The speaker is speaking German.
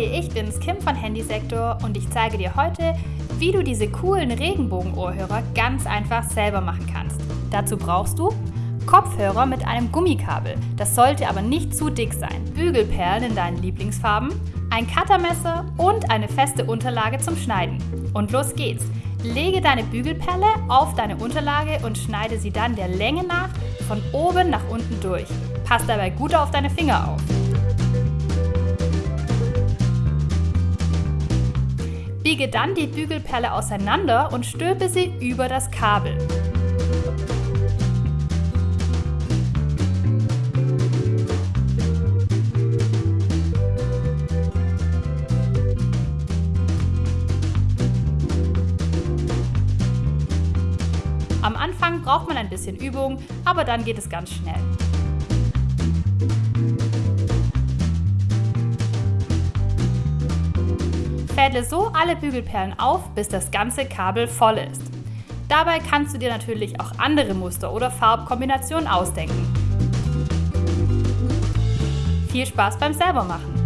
Hi, ich bin's Kim von Handysektor und ich zeige dir heute, wie du diese coolen Regenbogen-Ohrhörer ganz einfach selber machen kannst. Dazu brauchst du Kopfhörer mit einem Gummikabel, das sollte aber nicht zu dick sein, Bügelperlen in deinen Lieblingsfarben, ein Cuttermesser und eine feste Unterlage zum Schneiden. Und los geht's! Lege deine Bügelperle auf deine Unterlage und schneide sie dann der Länge nach von oben nach unten durch. Pass dabei gut auf deine Finger auf. Biege dann die Bügelperle auseinander und stülpe sie über das Kabel. Am Anfang braucht man ein bisschen Übung, aber dann geht es ganz schnell. Fädle so alle Bügelperlen auf, bis das ganze Kabel voll ist. Dabei kannst du dir natürlich auch andere Muster oder Farbkombinationen ausdenken. Viel Spaß beim selbermachen!